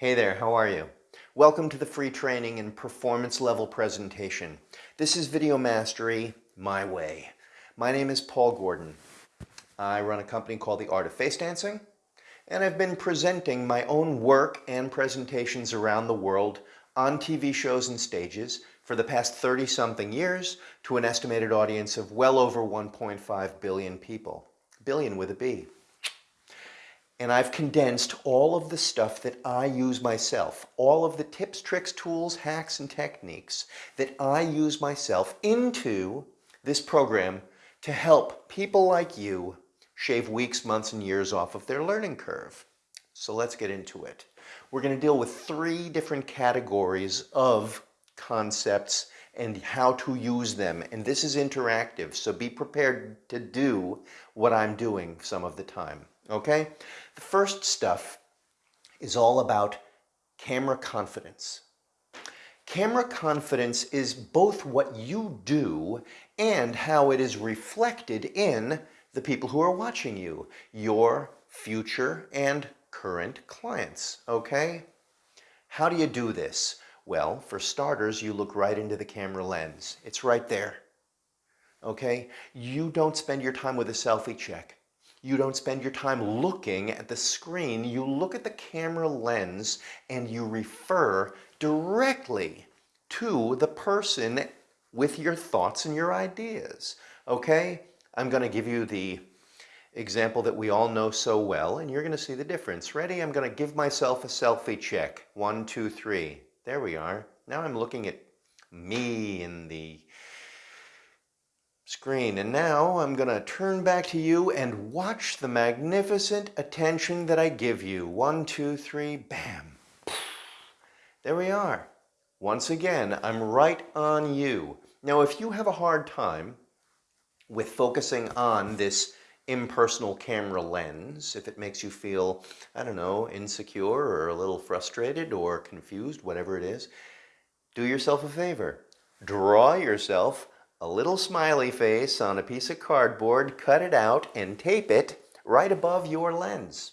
Hey there, how are you? Welcome to the free training and performance level presentation. This is Video Mastery My Way. My name is Paul Gordon. I run a company called The Art of Face Dancing, and I've been presenting my own work and presentations around the world on TV shows and stages for the past 30 something years to an estimated audience of well over 1.5 billion people. Billion with a B. And I've condensed all of the stuff that I use myself, all of the tips, tricks, tools, hacks, and techniques that I use myself into this program to help people like you shave weeks, months, and years off of their learning curve. So let's get into it. We're going to deal with three different categories of concepts and how to use them. And this is interactive, so be prepared to do what I'm doing some of the time. Okay? The first stuff is all about camera confidence. Camera confidence is both what you do and how it is reflected in the people who are watching you, your future and current clients, okay? How do you do this? Well, for starters, you look right into the camera lens. It's right there, okay? You don't spend your time with a selfie check. You don't spend your time looking at the screen. You look at the camera lens and you refer directly to the person with your thoughts and your ideas. Okay? I'm going to give you the example that we all know so well and you're going to see the difference. Ready? I'm going to give myself a selfie check. One, two, three. There we are. Now I'm looking at me in the screen. And now I'm going to turn back to you and watch the magnificent attention that I give you. One, two, three, bam. There we are. Once again, I'm right on you. Now, if you have a hard time with focusing on this impersonal camera lens, if it makes you feel, I don't know, insecure or a little frustrated or confused, whatever it is, do yourself a favor. Draw yourself a little smiley face on a piece of cardboard, cut it out and tape it right above your lens.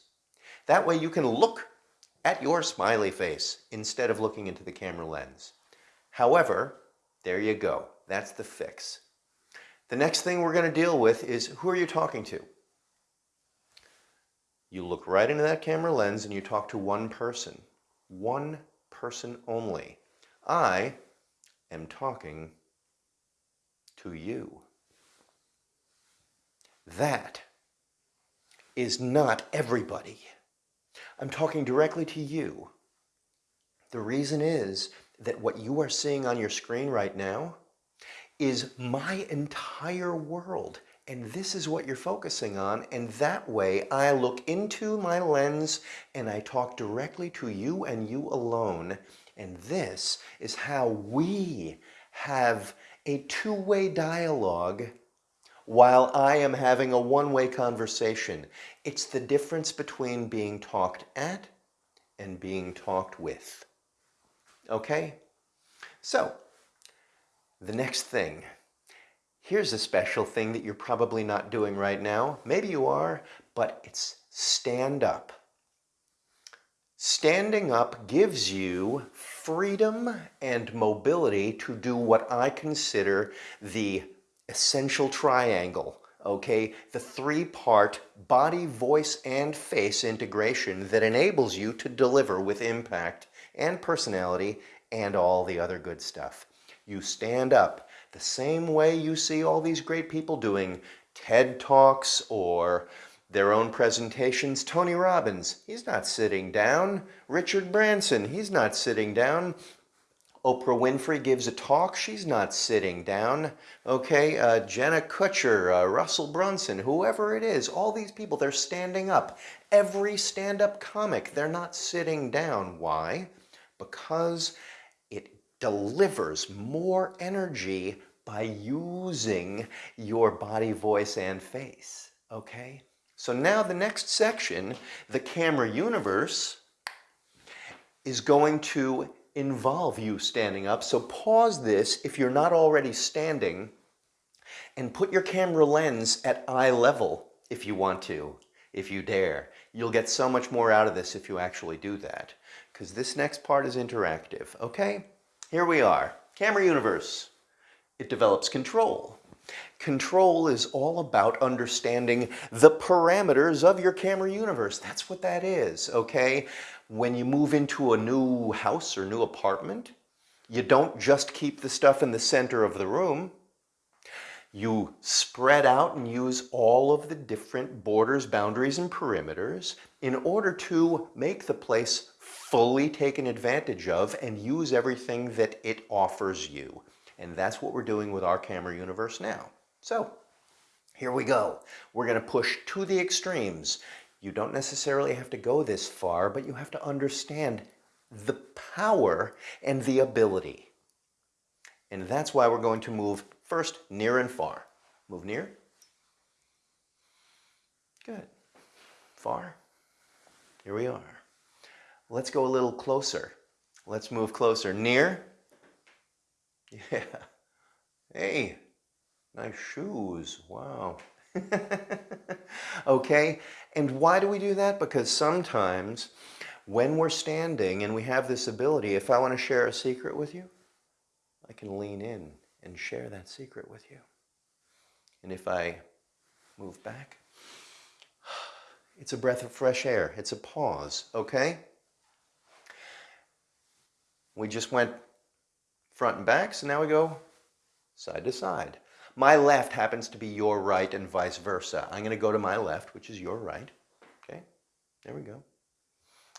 That way you can look at your smiley face instead of looking into the camera lens. However, there you go. That's the fix. The next thing we're going to deal with is who are you talking to? You look right into that camera lens and you talk to one person. One person only. I am talking to you. That is not everybody. I'm talking directly to you. The reason is that what you are seeing on your screen right now is my entire world. And this is what you're focusing on. And that way I look into my lens and I talk directly to you and you alone. And this is how we have a two-way dialogue while I am having a one-way conversation. It's the difference between being talked at and being talked with. Okay? So, the next thing. Here's a special thing that you're probably not doing right now. Maybe you are, but it's stand up. Standing up gives you freedom and mobility to do what I consider the essential triangle, okay? The three-part body, voice, and face integration that enables you to deliver with impact and personality and all the other good stuff. You stand up the same way you see all these great people doing TED Talks or their own presentations. Tony Robbins, he's not sitting down. Richard Branson, he's not sitting down. Oprah Winfrey gives a talk, she's not sitting down. Okay, uh, Jenna Kutcher, uh, Russell Brunson, whoever it is, all these people, they're standing up. Every stand-up comic, they're not sitting down. Why? Because it delivers more energy by using your body, voice, and face. Okay? So now the next section, the camera universe, is going to involve you standing up. So pause this if you're not already standing and put your camera lens at eye level if you want to, if you dare. You'll get so much more out of this if you actually do that. because this next part is interactive, okay? Here we are, Camera Universe. It develops control. Control is all about understanding the parameters of your camera universe. That's what that is, okay? When you move into a new house or new apartment, you don't just keep the stuff in the center of the room. You spread out and use all of the different borders, boundaries, and perimeters in order to make the place fully taken advantage of and use everything that it offers you. And that's what we're doing with our camera universe now. So here we go. We're going to push to the extremes. You don't necessarily have to go this far, but you have to understand the power and the ability. And that's why we're going to move first near and far. Move near. Good. Far. Here we are. Let's go a little closer. Let's move closer. Near. Yeah. Hey, nice shoes. Wow. okay, and why do we do that? Because sometimes when we're standing and we have this ability, if I want to share a secret with you, I can lean in and share that secret with you. And if I move back, it's a breath of fresh air. It's a pause, okay? We just went front and back, so now we go side to side. My left happens to be your right and vice versa. I'm going to go to my left, which is your right. Okay, there we go.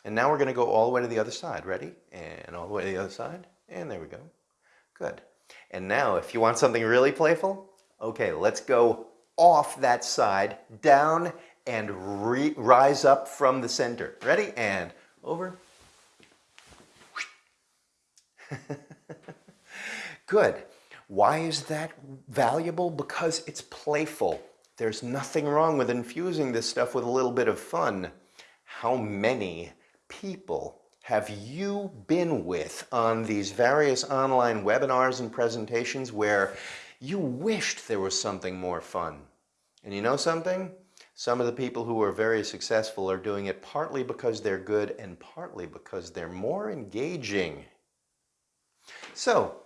And now we're going to go all the way to the other side. Ready? And all the way to the other side. And there we go. Good. And now, if you want something really playful, okay, let's go off that side, down, and rise up from the center. Ready? And over. Good. Why is that valuable? Because it's playful. There's nothing wrong with infusing this stuff with a little bit of fun. How many people have you been with on these various online webinars and presentations where you wished there was something more fun? And you know something? Some of the people who are very successful are doing it partly because they're good and partly because they're more engaging. So,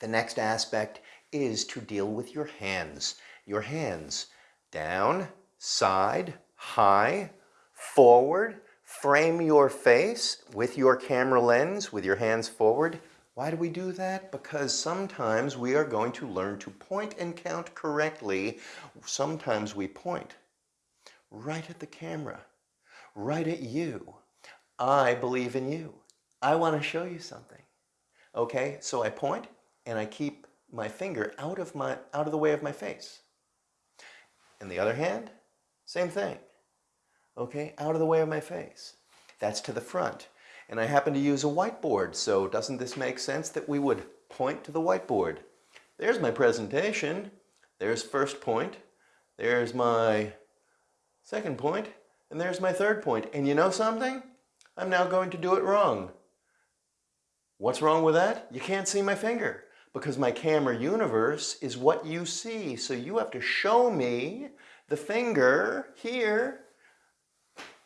the next aspect is to deal with your hands. Your hands down, side, high, forward, frame your face with your camera lens with your hands forward. Why do we do that? Because sometimes we are going to learn to point and count correctly. Sometimes we point right at the camera, right at you. I believe in you. I want to show you something. Okay, so I point and I keep my finger out of, my, out of the way of my face. In the other hand, same thing. Okay, out of the way of my face. That's to the front. And I happen to use a whiteboard, so doesn't this make sense that we would point to the whiteboard? There's my presentation. There's first point. There's my second point. And there's my third point. And you know something? I'm now going to do it wrong. What's wrong with that? You can't see my finger because my camera universe is what you see. So you have to show me the finger here.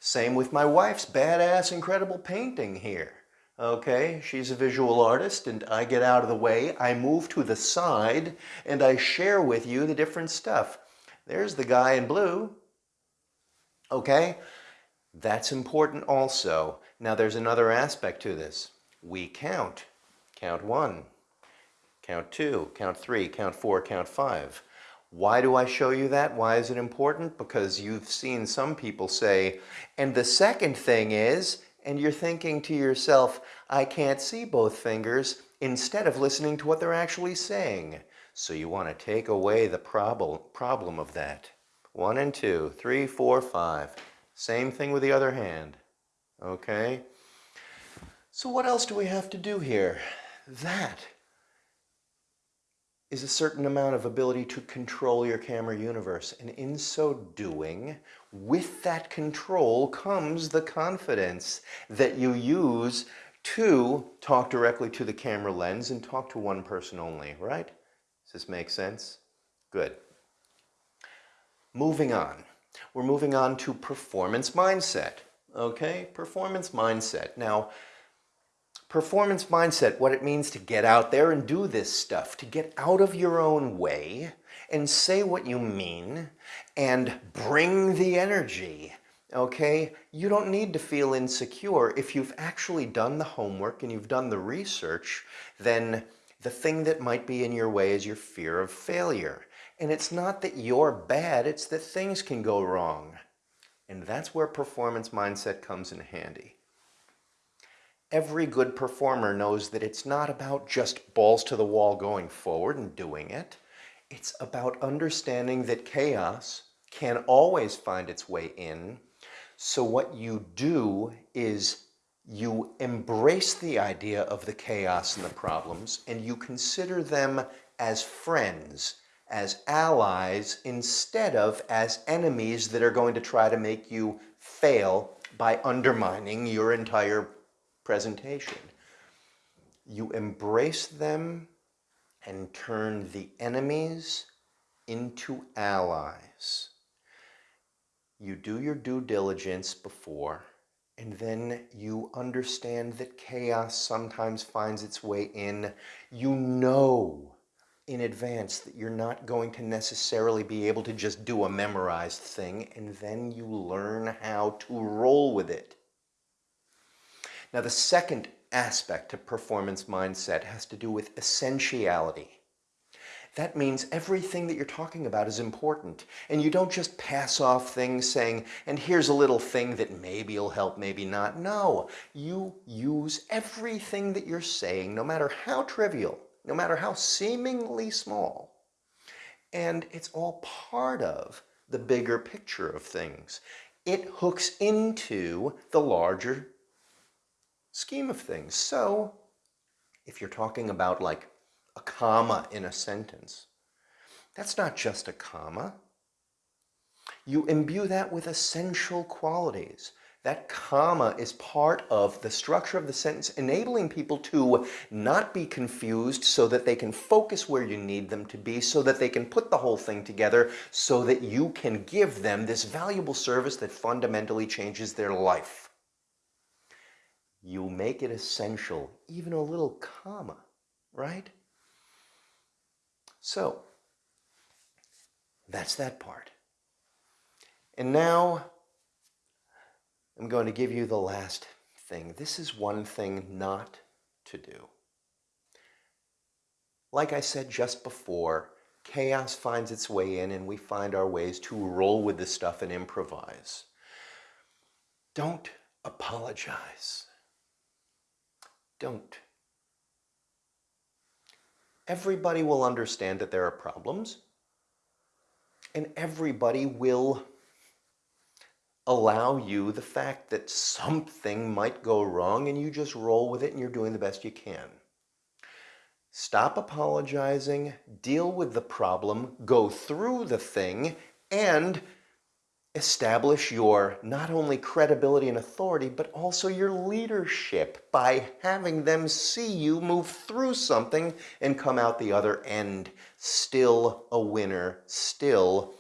Same with my wife's badass incredible painting here. Okay, she's a visual artist and I get out of the way, I move to the side and I share with you the different stuff. There's the guy in blue. Okay, that's important also. Now there's another aspect to this. We count. Count one, count two, count three, count four, count five. Why do I show you that? Why is it important? Because you've seen some people say, and the second thing is, and you're thinking to yourself, I can't see both fingers, instead of listening to what they're actually saying. So you want to take away the problem, problem of that. One and two, three, four, five. Same thing with the other hand. Okay? So what else do we have to do here? That is a certain amount of ability to control your camera universe. And in so doing, with that control comes the confidence that you use to talk directly to the camera lens and talk to one person only, right? Does this make sense? Good. Moving on. We're moving on to performance mindset. Okay, performance mindset. Now, Performance mindset, what it means to get out there and do this stuff, to get out of your own way and say what you mean and bring the energy okay? You don't need to feel insecure. If you've actually done the homework and you've done the research, then the thing that might be in your way is your fear of failure. And it's not that you're bad, it's that things can go wrong. And that's where performance mindset comes in handy. Every good performer knows that it's not about just balls to the wall going forward and doing it. It's about understanding that chaos can always find its way in so what you do is you embrace the idea of the chaos and the problems and you consider them as friends, as allies, instead of as enemies that are going to try to make you fail by undermining your entire presentation. You embrace them and turn the enemies into allies you do your due diligence before, and then you understand that chaos sometimes finds its way in. You know in advance that you're not going to necessarily be able to just do a memorized thing, and then you learn how to roll with it. Now, the second aspect of performance mindset has to do with essentiality. That means everything that you're talking about is important. And you don't just pass off things saying, and here's a little thing that maybe will help, maybe not. No, you use everything that you're saying, no matter how trivial, no matter how seemingly small. And it's all part of the bigger picture of things. It hooks into the larger scheme of things. So if you're talking about like a comma in a sentence. That's not just a comma. You imbue that with essential qualities. That comma is part of the structure of the sentence, enabling people to not be confused so that they can focus where you need them to be, so that they can put the whole thing together, so that you can give them this valuable service that fundamentally changes their life. You make it essential, even a little comma, right? So, that's that part. And now, I'm going to give you the last thing. This is one thing not to do. Like I said just before, chaos finds its way in and we find our ways to roll with the stuff and improvise. Don't apologize. Don't everybody will understand that there are problems and everybody will allow you the fact that something might go wrong and you just roll with it and you're doing the best you can. Stop apologizing, deal with the problem, go through the thing, and establish your not only credibility and authority, but also your leadership by having them see you move through something and come out the other end still a winner, still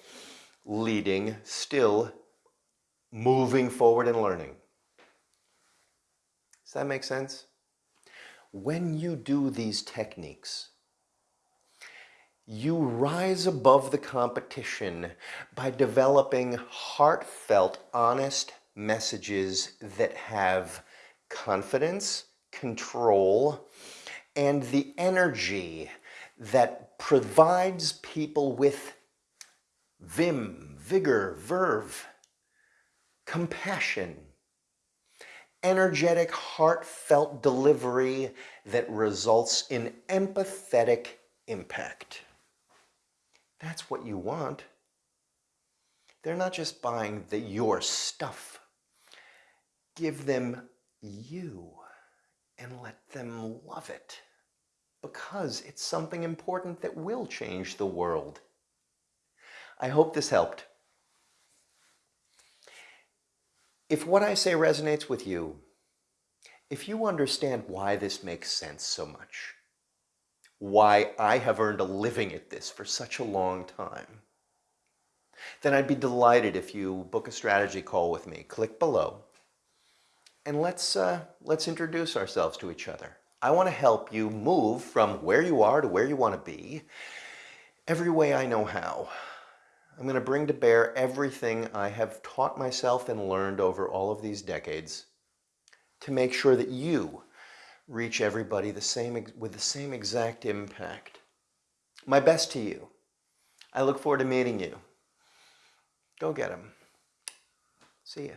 leading, still moving forward and learning. Does that make sense? When you do these techniques, you rise above the competition by developing heartfelt, honest messages that have confidence, control, and the energy that provides people with vim, vigor, verve, compassion, energetic, heartfelt delivery that results in empathetic impact. That's what you want. They're not just buying the your stuff. Give them you and let them love it because it's something important that will change the world. I hope this helped. If what I say resonates with you, if you understand why this makes sense so much, why I have earned a living at this for such a long time, then I'd be delighted if you book a strategy call with me. Click below and let's, uh, let's introduce ourselves to each other. I want to help you move from where you are to where you want to be every way I know how. I'm going to bring to bear everything I have taught myself and learned over all of these decades to make sure that you reach everybody the same with the same exact impact. My best to you. I look forward to meeting you. Go get them. See ya.